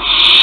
you